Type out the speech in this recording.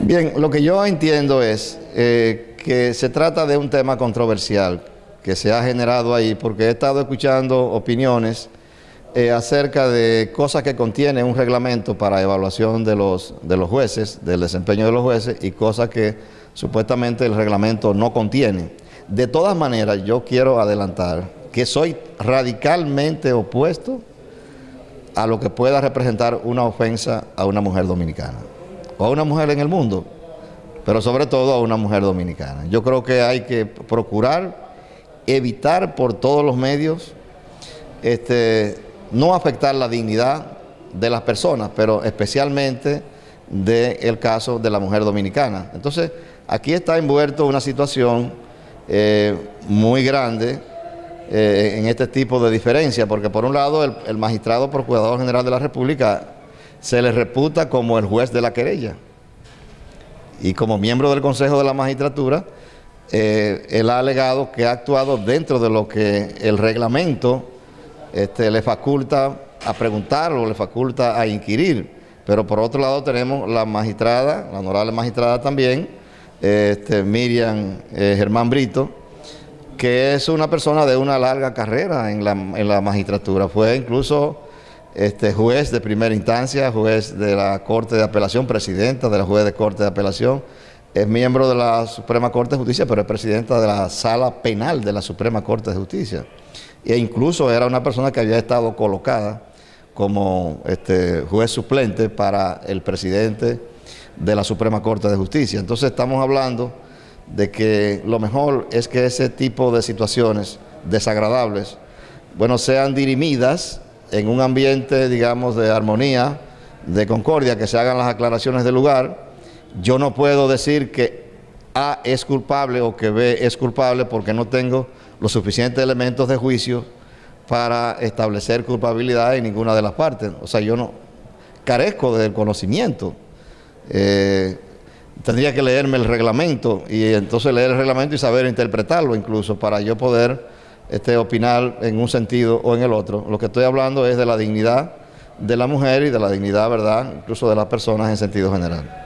Bien, lo que yo entiendo es eh, que se trata de un tema controversial que se ha generado ahí porque he estado escuchando opiniones eh, acerca de cosas que contiene un reglamento para evaluación de los, de los jueces, del desempeño de los jueces y cosas que supuestamente el reglamento no contiene. De todas maneras, yo quiero adelantar que soy radicalmente opuesto a lo que pueda representar una ofensa a una mujer dominicana o a una mujer en el mundo, pero sobre todo a una mujer dominicana. Yo creo que hay que procurar evitar por todos los medios este, no afectar la dignidad de las personas, pero especialmente del caso de la mujer dominicana. Entonces, aquí está envuelto una situación eh, muy grande eh, en este tipo de diferencia, porque por un lado el, el magistrado procurador general de la República se le reputa como el juez de la querella. Y como miembro del Consejo de la Magistratura, eh, él ha alegado que ha actuado dentro de lo que el reglamento este, le faculta a preguntar o le faculta a inquirir. Pero por otro lado tenemos la magistrada, la honorable magistrada también, este, Miriam eh, Germán Brito, que es una persona de una larga carrera en la, en la magistratura. Fue incluso este, juez de primera instancia, juez de la Corte de Apelación, presidenta de la juez de Corte de Apelación, es miembro de la Suprema Corte de Justicia, pero es presidenta de la Sala Penal de la Suprema Corte de Justicia. E incluso era una persona que había estado colocada como este, juez suplente para el presidente de la Suprema Corte de Justicia. Entonces estamos hablando de que lo mejor es que ese tipo de situaciones desagradables, bueno, sean dirimidas en un ambiente, digamos, de armonía, de concordia, que se hagan las aclaraciones del lugar. Yo no puedo decir que A es culpable o que B es culpable porque no tengo los suficientes elementos de juicio para establecer culpabilidad en ninguna de las partes. O sea, yo no carezco del conocimiento. Eh, tendría que leerme el reglamento y entonces leer el reglamento y saber interpretarlo incluso para yo poder este, opinar en un sentido o en el otro. Lo que estoy hablando es de la dignidad de la mujer y de la dignidad, ¿verdad?, incluso de las personas en sentido general.